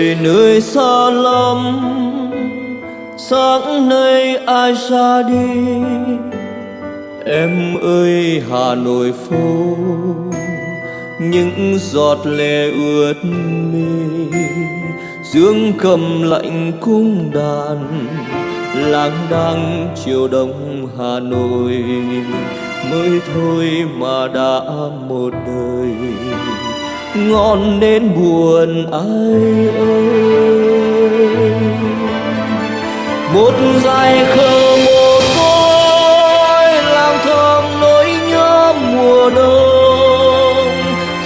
về nơi xa lắm, sáng nay ai ra đi? Em ơi, hà nội phố, những giọt lệ ướt mi. Dương cầm lạnh cung đàn lang đang chiều đông hà nội. Mới thôi mà đã một đời ngon nên buồn ai ơi. Một dài khờ mồ côi làm thơm nỗi nhớ mùa đông.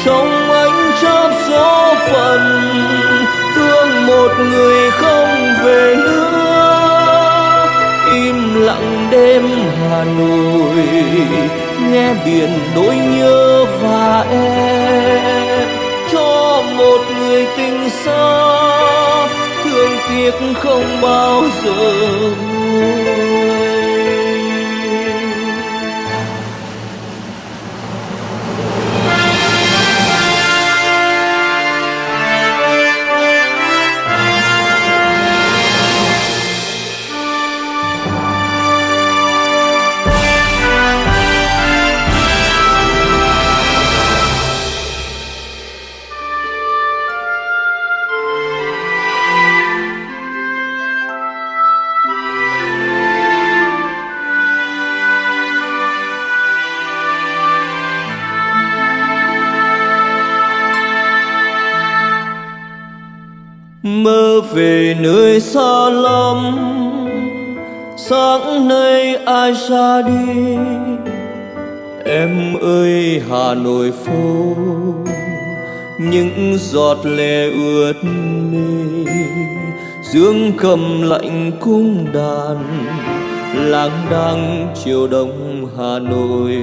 Trong ánh chớp gió phận, thương một người không về nữa. Im lặng đêm hà nội, nghe biển nỗi nhớ và em tình xa thương tiếc không bao giờ nguôi mơ về nơi xa lắm. Sáng nay ai ra đi? Em ơi, hà nội phố. Những giọt lệ ướt mi dương cầm lạnh cung đàn. Lang đang chiều đông hà nội.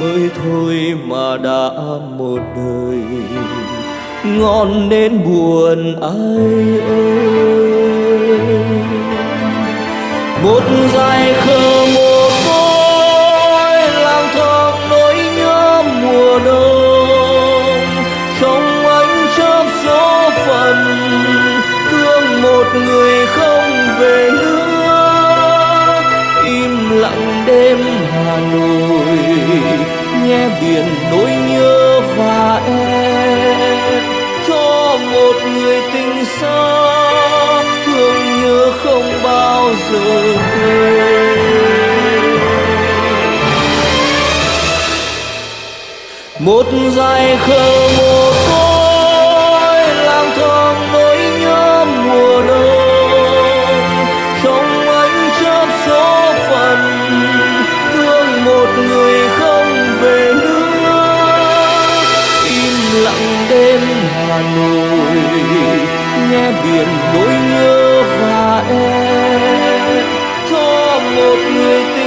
Mới thôi mà đã một đời ngon nên buồn ai ơi. Một dài khờ mồ côi lang thang nỗi nhớ mùa đông. Trong ánh chớp gió phận thương một người không về nữa. Im lặng đêm hà nội, nghe biển nỗi xa thương nhớ không bao giờ quên. Một dài khờ mồ biển nỗi nhớ và em cho một người tình